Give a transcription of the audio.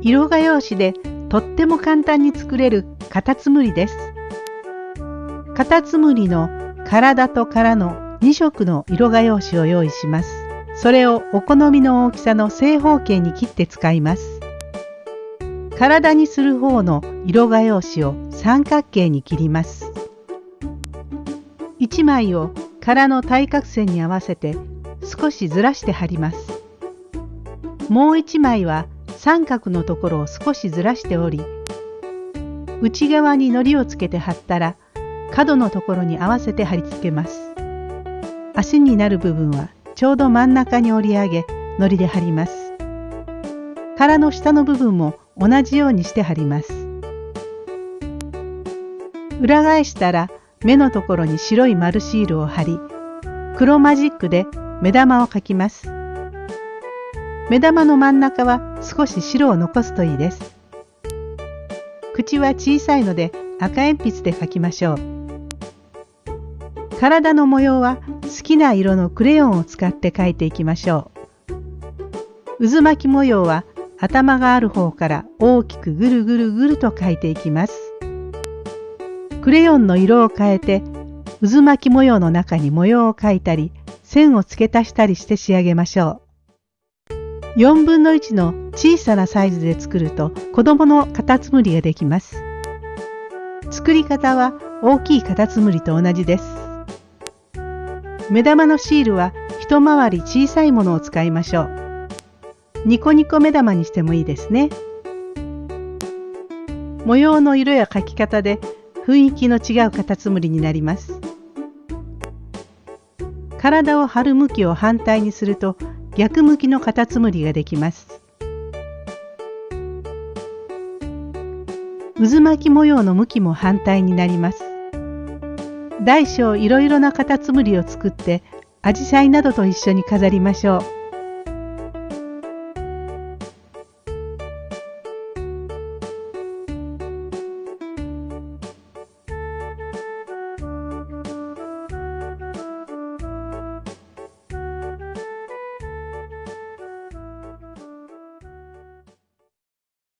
色画用紙でとっても簡単に作れるカタツムリです。カタツムリの体と殻の2色の色画用紙を用意します。それをお好みの大きさの正方形に切って使います。体にする方の色画用紙を三角形に切ります。1枚を殻の対角線に合わせて少しずらして貼ります。もう1枚は三角のところを少しずらしており内側に糊をつけて貼ったら角のところに合わせて貼り付けます。足になる部分はちょうど真ん中に折り上げ糊で貼ります。殻の下の部分も同じようにして貼ります。裏返したら目のところに白い丸シールを貼り黒マジックで目玉を描きます。目玉の真ん中は少し白を残すといいです。口は小さいので赤鉛筆で描きましょう。体の模様は好きな色のクレヨンを使って描いていきましょう。渦巻き模様は頭がある方から大きくぐるぐるぐると描いていきます。クレヨンの色を変えて渦巻き模様の中に模様を描いたり線を付け足したりして仕上げましょう。4分の1の小さなサイズで作ると子供のカタツムリができます。作り方は大きいカタツムリと同じです。目玉のシールは一回り小さいものを使いましょう。ニコニコ目玉にしてもいいですね。模様の色や描き方で雰囲気の違うカタツムリになります。体を張る向きを反対にすると逆向きのカタツムリができます。渦巻き模様の向きも反対になります。大小いろいろなカタツムリを作ってアジサイなどと一緒に飾りましょう。